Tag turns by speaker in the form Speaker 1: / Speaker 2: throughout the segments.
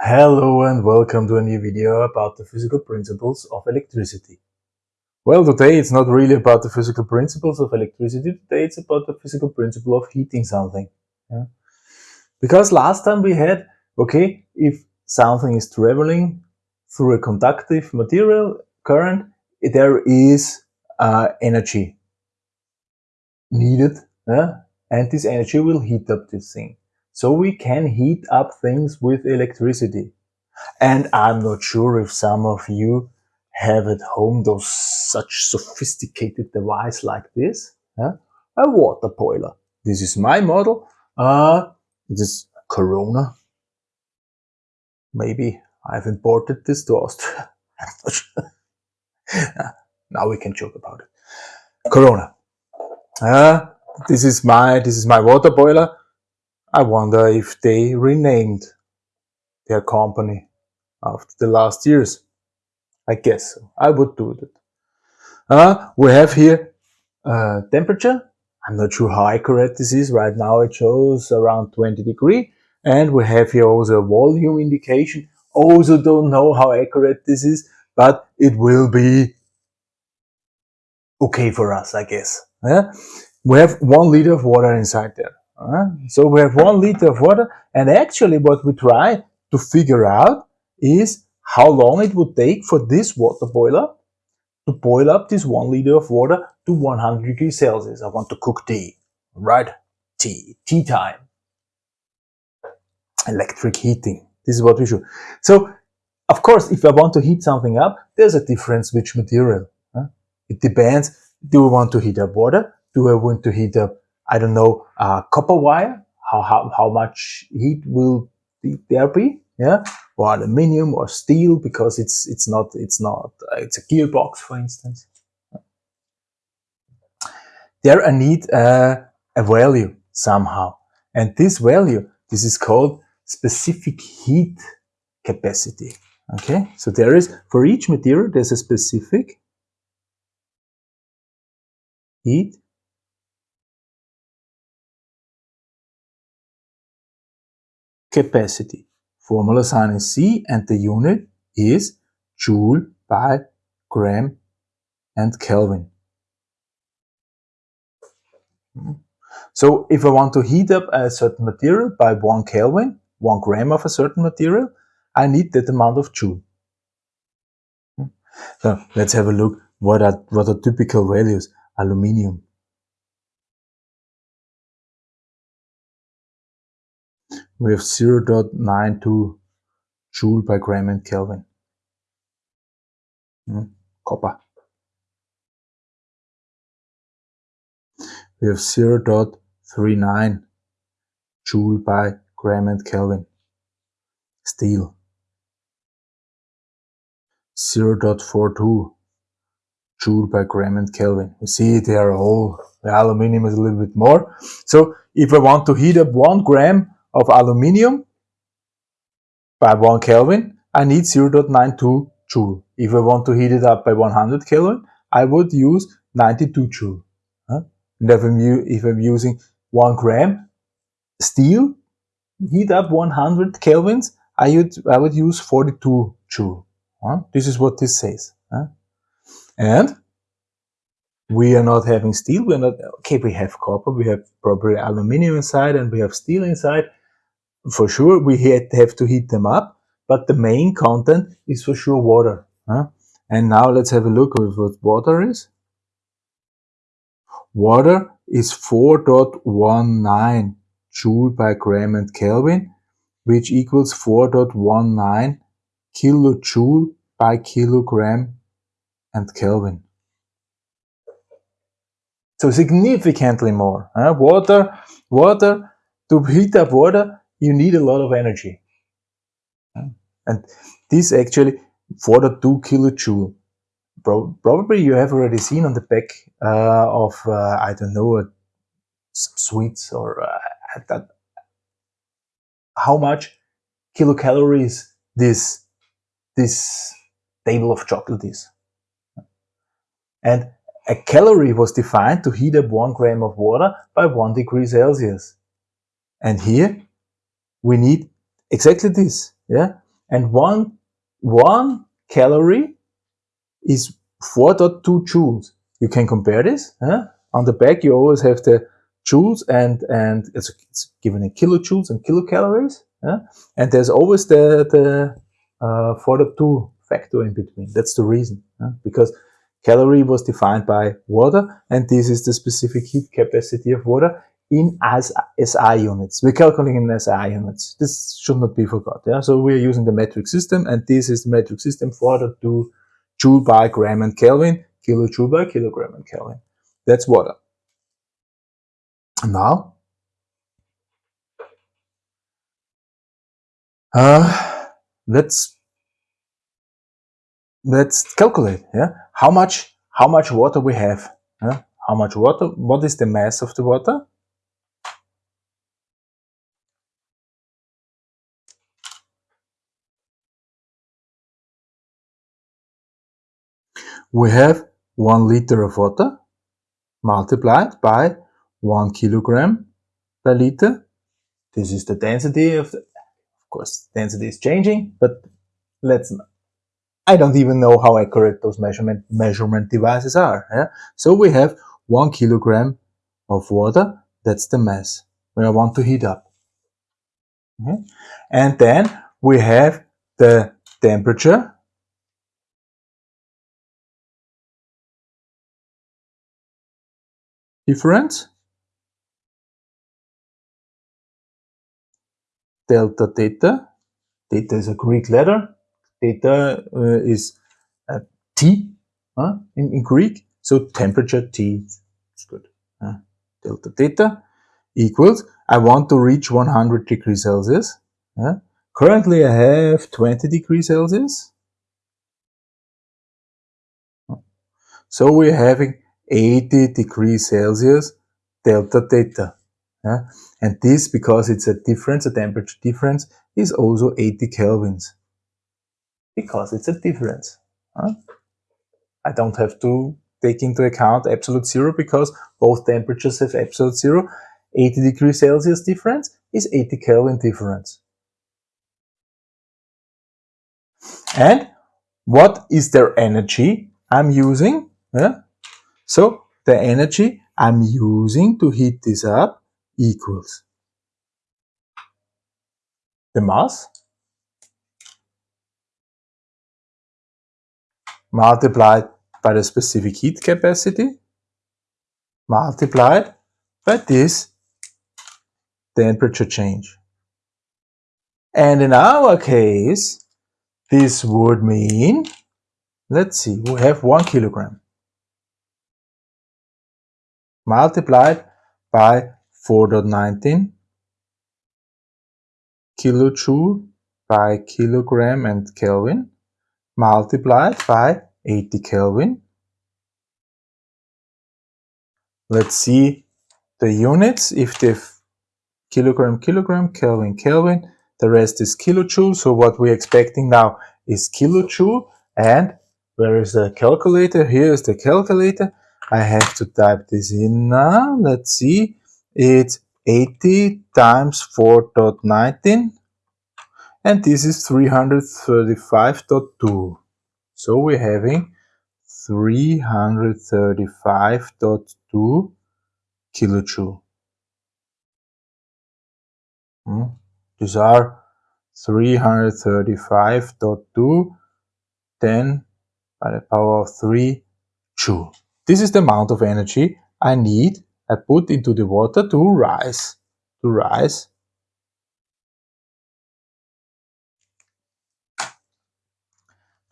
Speaker 1: Hello and welcome to a new video about the physical principles of electricity. Well, today it's not really about the physical principles of electricity, today it's about the physical principle of heating something. Yeah? Because last time we had, okay, if something is traveling through a conductive material current, there is uh, energy needed, yeah? and this energy will heat up this thing. So we can heat up things with electricity. And I'm not sure if some of you have at home those such sophisticated device like this, yeah? a water boiler. This is my model. Uh, this is Corona. Maybe I've imported this to Austria. now we can joke about it. Corona. Uh, this is my this is my water boiler. I wonder if they renamed their company after the last years. I guess so. I would do that. Uh, we have here uh, temperature. I'm not sure how accurate this is. Right now it shows around 20 degree. And we have here also a volume indication. Also don't know how accurate this is, but it will be okay for us, I guess. Yeah? We have one liter of water inside there. Uh, so we have one liter of water and actually what we try to figure out is how long it would take for this water boiler to boil up this one liter of water to 100 degrees Celsius. I want to cook tea, right? Tea, tea time. Electric heating. This is what we should. So, of course, if I want to heat something up, there's a difference which material. Huh? It depends. Do I want to heat up water? Do I want to heat up I don't know, uh, copper wire, how, how, how much heat will there be, yeah, or aluminium or steel because it's, it's not, it's not, uh, it's a gearbox, for instance. There I need uh, a value somehow. And this value, this is called specific heat capacity. Okay, so there is, for each material, there's a specific heat capacity. Formula sign is C and the unit is joule by gram and Kelvin. So if I want to heat up a certain material by 1 Kelvin, 1 gram of a certain material, I need that amount of joule. So let's have a look what are, what are typical values. Aluminium we have 0.92 joule by gram and Kelvin. Hmm, copper. We have 0.39 joule by gram and Kelvin. Steel. 0.42 joule by gram and Kelvin. You see they are all, the aluminium is a little bit more. So if I want to heat up one gram of aluminium by 1 Kelvin, I need 0.92 joule. If I want to heat it up by 100 Kelvin, I would use 92 joule. Huh? And if I'm, if I'm using 1 gram steel, heat up 100 kelvins, I would, I would use 42 joule. Huh? This is what this says. Huh? And we are not having steel, we're not, okay, we have copper, we have probably aluminium inside and we have steel inside, for sure we have to heat them up, but the main content is for sure water. Huh? And now let's have a look at what water is. Water is 4.19 joule by gram and Kelvin, which equals 4.19 kilojoule by kilogram and Kelvin. So significantly more. Huh? Water, water, to heat up water, you need a lot of energy. And this actually, for the 2 kilojoule, probably you have already seen on the back uh, of, uh, I don't know, uh, some sweets or uh, that, how much kilocalories this, this table of chocolate is. And a calorie was defined to heat up one gram of water by one degree Celsius. And here we need exactly this. Yeah, and one, one calorie is 4.2 joules. You can compare this. Huh? On the back, you always have the joules and, and it's, it's given in kilojoules and kilocalories. And there's always the, the uh, 4.2 factor in between. That's the reason. Because calorie was defined by water and this is the specific heat capacity of water in as SI units. We're calculating in SI units. This should not be forgot. Yeah? So we're using the metric system and this is the metric system for the two joule by gram and Kelvin, kilojoule by kilogram and Kelvin. That's water. Now, uh, let's let's calculate. Yeah, how much how much water we have. Yeah? How much water? What is the mass of the water? We have 1 liter of water multiplied by 1 kilogram per liter. This is the density of the, of course, density is changing, but let's, I don't even know how accurate those measurement, measurement devices are. Yeah? So we have 1 kilogram of water, that's the mass where I want to heat up. Okay. And then we have the temperature difference delta theta. Theta is a Greek letter. Theta uh, is T uh, in, in Greek. So temperature T is good delta theta equals I want to reach 100 degrees Celsius currently I have 20 degrees Celsius. So we're having 80 degrees Celsius delta theta. Yeah? And this, because it's a difference, a temperature difference, is also 80 kelvins. Because it's a difference. Huh? I don't have to take into account absolute zero because both temperatures have absolute zero. 80 degrees Celsius difference is 80 Kelvin difference. And what is their energy I'm using? Yeah? So the energy I'm using to heat this up equals the mass multiplied by the specific heat capacity multiplied by this temperature change. And in our case, this would mean, let's see, we have one kilogram multiplied by 4.19 kilojoule by kilogram and Kelvin multiplied by 80 Kelvin. Let's see the units. If the kilogram, kilogram, Kelvin, Kelvin, the rest is kilojoule. So what we're expecting now is kilojoule. And where is the calculator? Here is the calculator. I have to type this in now. Let's see. It's 80 times 4.19 and this is 335.2. So we're having 335.2 kilojoule. Hmm. These are 335.2 10 by the power of 3 joule. This is the amount of energy I need, I put into the water to rise, to rise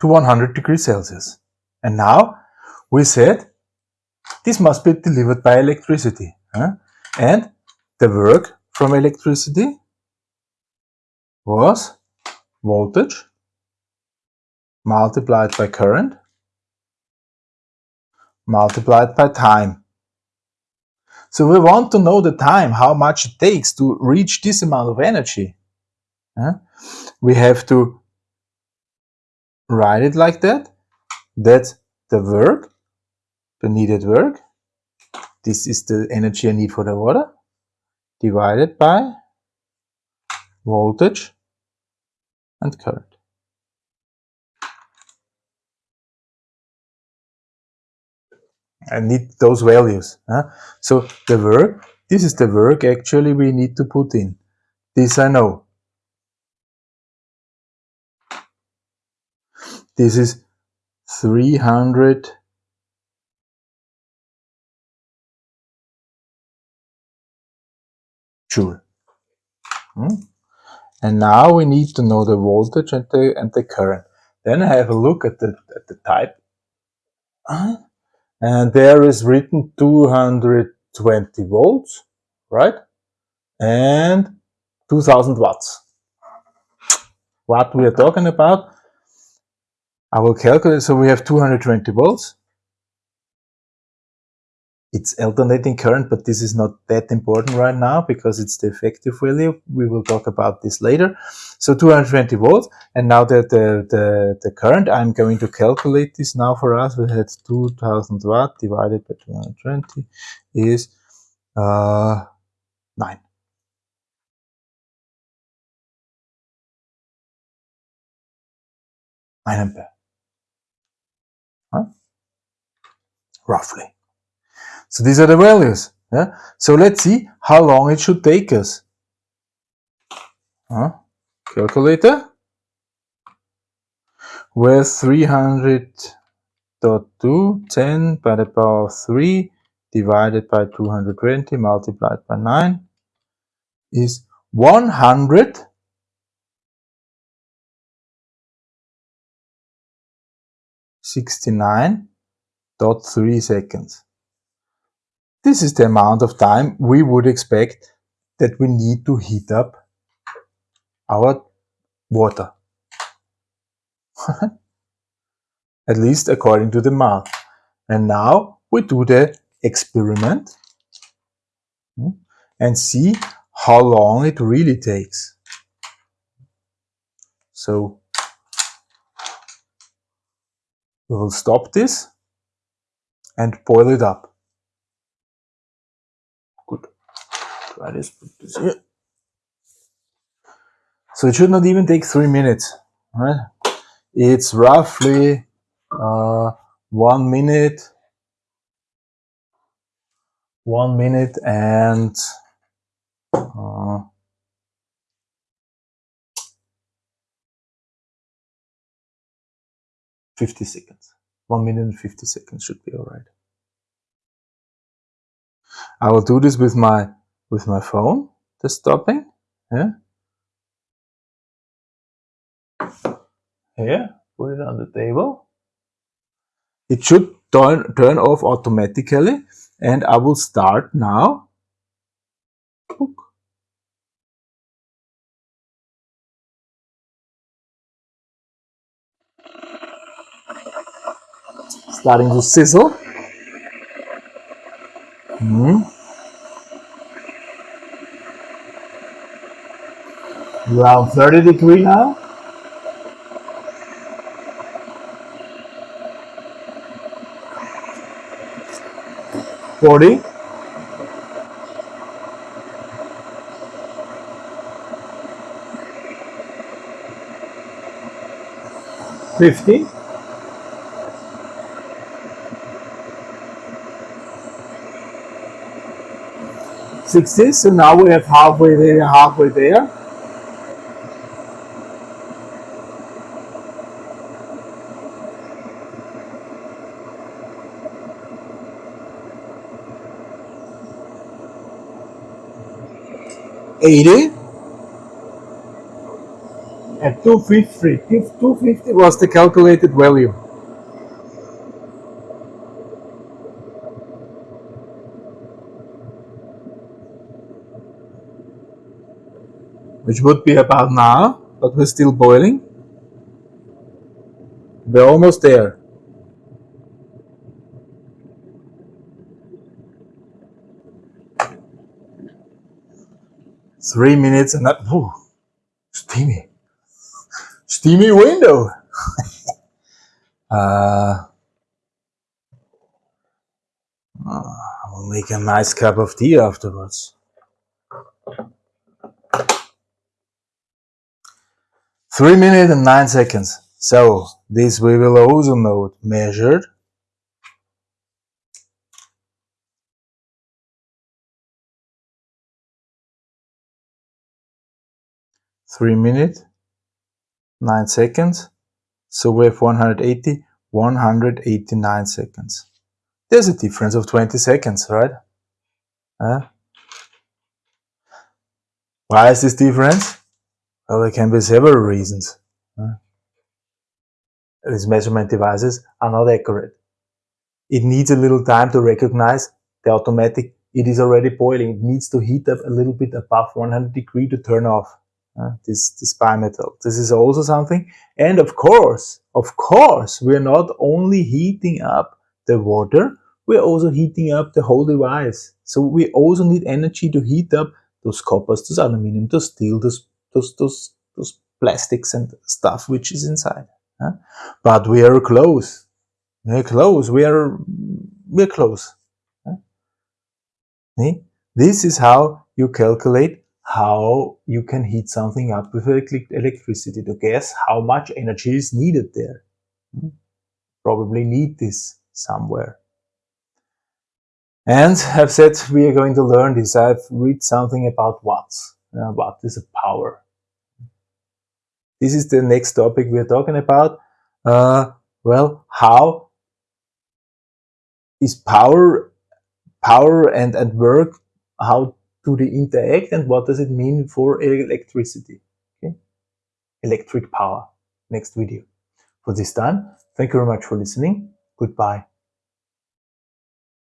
Speaker 1: to 100 degrees Celsius. And now we said this must be delivered by electricity. Huh? And the work from electricity was voltage multiplied by current multiplied by time. So we want to know the time, how much it takes to reach this amount of energy. We have to write it like that. That's the work, the needed work. This is the energy I need for the water, divided by voltage and current. I need those values. Huh? So the work, this is the work actually we need to put in. This I know. This is 300 joule. Hmm? And now we need to know the voltage and the, and the current. Then I have a look at the, at the type. And there is written 220 volts, right? And 2000 watts. What we are talking about, I will calculate. So we have 220 volts it's alternating current, but this is not that important right now because it's the effective value. We will talk about this later. So 220 volts, and now that the, the, the current, I'm going to calculate this now for us. We had 2000 watt divided by 220 is uh, 9. Nine ampere. Huh? Roughly. So these are the values. Yeah? So let's see how long it should take us. Huh? Calculator with 300.2 10 by the power of 3 divided by 220 multiplied by 9 is 100 69.3 seconds. This is the amount of time we would expect that we need to heat up our water. At least according to the math. And now we do the experiment hmm, and see how long it really takes. So we will stop this and boil it up. So it should not even take three minutes, right? It's roughly uh, one minute, one minute and uh, fifty seconds. One minute and fifty seconds should be all right. I will do this with my with my phone, the stopping. Yeah. Here, put it on the table. It should turn, turn off automatically and I will start now. Starting to sizzle. Mm -hmm. Around 30 degree now. Forty. Fifty. Sixty. So now we have halfway there, halfway there. 80 and 250. 250 was the calculated value. Which would be about now, but we're still boiling. We're almost there. Three minutes and that, ooh, steamy, steamy window. uh, I'll make a nice cup of tea afterwards. Three minutes and nine seconds. So this we will also note measured 3 minutes, 9 seconds. So we have 180, 189 seconds. There's a difference of 20 seconds, right? Why is this difference? Well, there can be several reasons. These measurement devices are not accurate. It needs a little time to recognize the automatic, it is already boiling. It needs to heat up a little bit above 100 degree to turn off uh, this, this bimetal. This is also something. And of course, of course, we are not only heating up the water, we are also heating up the whole device. So we also need energy to heat up those coppers, those aluminum, those steel, those, those, those, those plastics and stuff which is inside. Huh? But we are close. We are close. We are, we are close. Huh? This is how you calculate how you can heat something up with electricity to guess how much energy is needed there. Hmm? Probably need this somewhere. And I've said we are going to learn this. I've read something about watts. Uh, watt is a power. This is the next topic we are talking about. Uh, well, how is power, power and, and work, how do they interact and what does it mean for electricity? Okay? Electric power. Next video. For this time, thank you very much for listening. Goodbye.